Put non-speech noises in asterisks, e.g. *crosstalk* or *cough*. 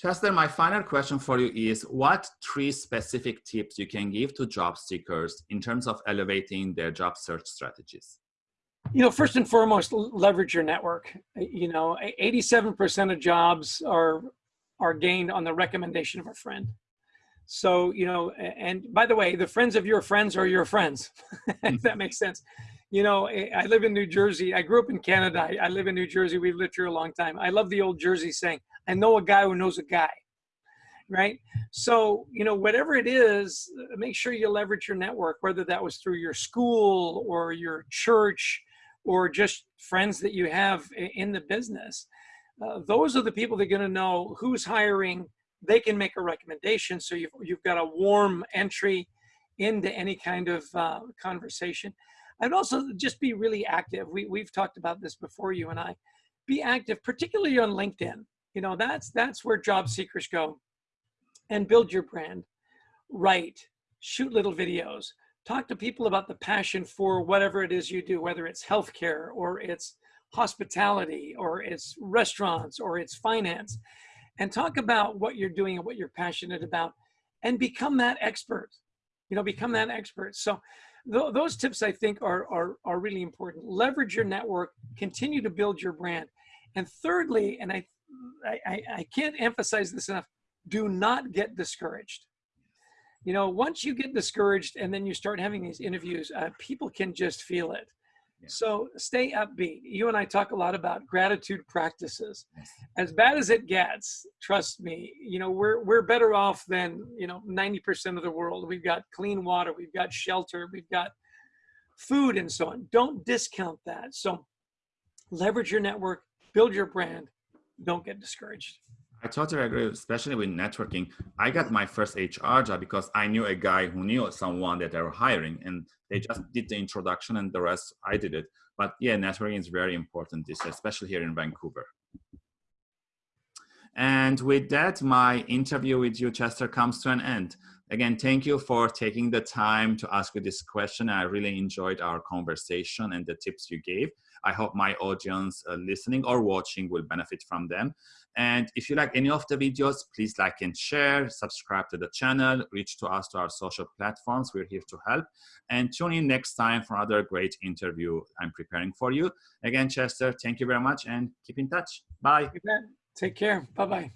Chester, my final question for you is what three specific tips you can give to job seekers in terms of elevating their job search strategies? You know, first and foremost, leverage your network. You know, 87% of jobs are are gained on the recommendation of a friend. So, you know, and by the way, the friends of your friends are your friends, *laughs* if that makes sense. You know, I live in New Jersey. I grew up in Canada. I live in New Jersey. We've lived here a long time. I love the old Jersey saying, I know a guy who knows a guy, right? So, you know, whatever it is, make sure you leverage your network, whether that was through your school or your church or just friends that you have in the business. Uh, those are the people that are going to know who's hiring. They can make a recommendation. So you've, you've got a warm entry into any kind of uh, conversation. I'd also just be really active. We, we've talked about this before, you and I. Be active, particularly on LinkedIn. You know, that's, that's where job seekers go and build your brand. Write, shoot little videos, talk to people about the passion for whatever it is you do, whether it's healthcare or it's hospitality or it's restaurants or it's finance, and talk about what you're doing and what you're passionate about and become that expert. You know, become that expert. So th those tips I think are, are, are really important. Leverage your network, continue to build your brand. And thirdly, and I, I, I can't emphasize this enough, do not get discouraged. You know, once you get discouraged and then you start having these interviews, uh, people can just feel it. So stay upbeat. You and I talk a lot about gratitude practices. As bad as it gets, trust me, you know, we're, we're better off than, you know, 90% of the world. We've got clean water, we've got shelter, we've got food and so on. Don't discount that. So leverage your network, build your brand, don't get discouraged. I totally agree, especially with networking. I got my first HR job because I knew a guy who knew someone that they were hiring and they just did the introduction and the rest I did it. But yeah, networking is very important, especially here in Vancouver. And with that, my interview with you, Chester, comes to an end. Again, thank you for taking the time to ask me this question. I really enjoyed our conversation and the tips you gave. I hope my audience uh, listening or watching will benefit from them. And if you like any of the videos, please like and share, subscribe to the channel, reach to us to our social platforms. We're here to help. And tune in next time for another great interview I'm preparing for you. Again, Chester, thank you very much and keep in touch. Bye. Take care. Bye-bye.